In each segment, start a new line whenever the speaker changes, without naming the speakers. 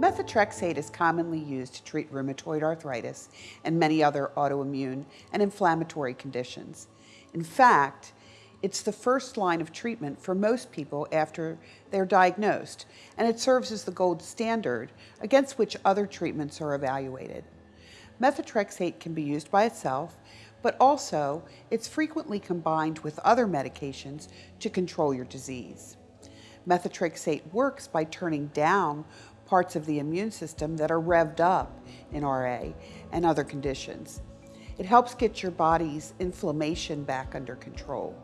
Methotrexate is commonly used to treat rheumatoid arthritis and many other autoimmune and inflammatory conditions. In fact, it's the first line of treatment for most people after they're diagnosed, and it serves as the gold standard against which other treatments are evaluated. Methotrexate can be used by itself, but also it's frequently combined with other medications to control your disease. Methotrexate works by turning down parts of the immune system that are revved up in RA and other conditions. It helps get your body's inflammation back under control.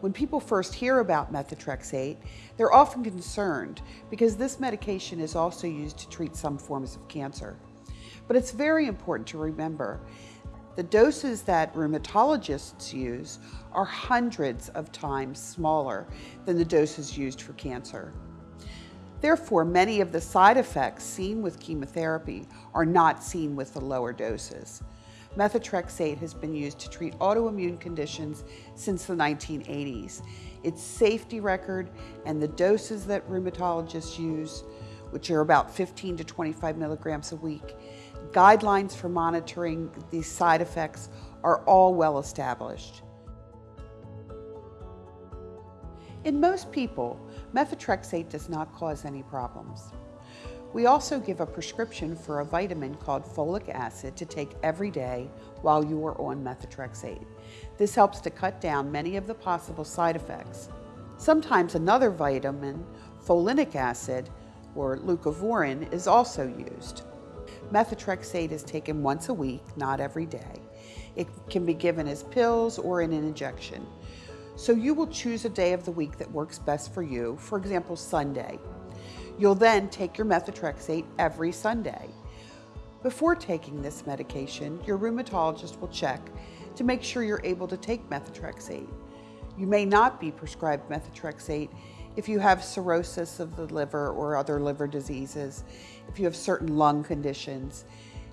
When people first hear about methotrexate, they're often concerned because this medication is also used to treat some forms of cancer. But it's very important to remember the doses that rheumatologists use are hundreds of times smaller than the doses used for cancer. Therefore, many of the side effects seen with chemotherapy are not seen with the lower doses. Methotrexate has been used to treat autoimmune conditions since the 1980s. Its safety record and the doses that rheumatologists use, which are about 15 to 25 milligrams a week, guidelines for monitoring these side effects are all well established. In most people, methotrexate does not cause any problems. We also give a prescription for a vitamin called folic acid to take every day while you are on methotrexate. This helps to cut down many of the possible side effects. Sometimes another vitamin, folinic acid, or leucovorin, is also used. Methotrexate is taken once a week, not every day. It can be given as pills or in an injection. So you will choose a day of the week that works best for you, for example, Sunday. You'll then take your methotrexate every Sunday. Before taking this medication, your rheumatologist will check to make sure you're able to take methotrexate. You may not be prescribed methotrexate if you have cirrhosis of the liver or other liver diseases, if you have certain lung conditions,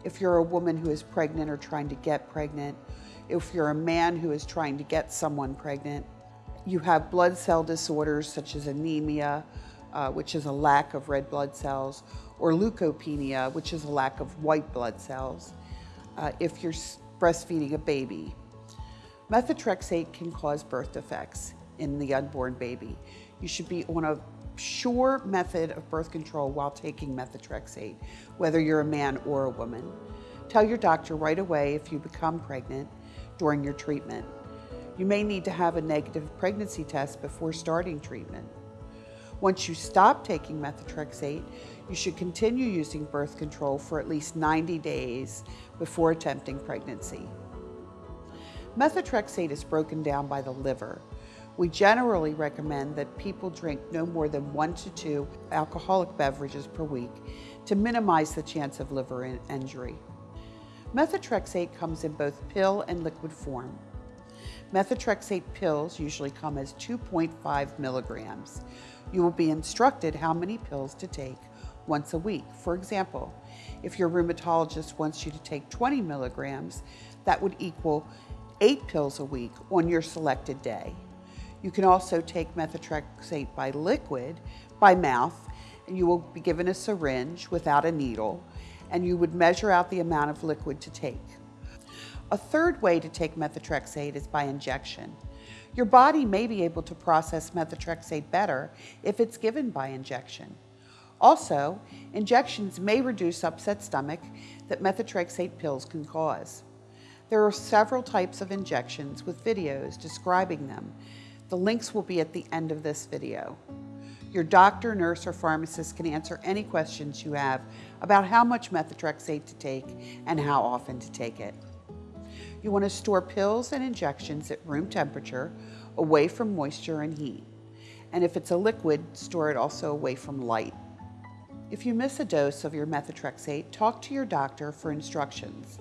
if you're a woman who is pregnant or trying to get pregnant, if you're a man who is trying to get someone pregnant, you have blood cell disorders such as anemia, uh, which is a lack of red blood cells, or leukopenia, which is a lack of white blood cells, uh, if you're breastfeeding a baby. Methotrexate can cause birth defects in the unborn baby. You should be on a sure method of birth control while taking methotrexate, whether you're a man or a woman. Tell your doctor right away if you become pregnant during your treatment. You may need to have a negative pregnancy test before starting treatment. Once you stop taking methotrexate, you should continue using birth control for at least 90 days before attempting pregnancy. Methotrexate is broken down by the liver. We generally recommend that people drink no more than one to two alcoholic beverages per week to minimize the chance of liver injury. Methotrexate comes in both pill and liquid form. Methotrexate pills usually come as 2.5 milligrams. You will be instructed how many pills to take once a week. For example, if your rheumatologist wants you to take 20 milligrams, that would equal eight pills a week on your selected day. You can also take methotrexate by liquid, by mouth, and you will be given a syringe without a needle, and you would measure out the amount of liquid to take. A third way to take methotrexate is by injection. Your body may be able to process methotrexate better if it's given by injection. Also, injections may reduce upset stomach that methotrexate pills can cause. There are several types of injections with videos describing them. The links will be at the end of this video. Your doctor, nurse, or pharmacist can answer any questions you have about how much methotrexate to take and how often to take it. You want to store pills and injections at room temperature, away from moisture and heat. And if it's a liquid, store it also away from light. If you miss a dose of your methotrexate, talk to your doctor for instructions.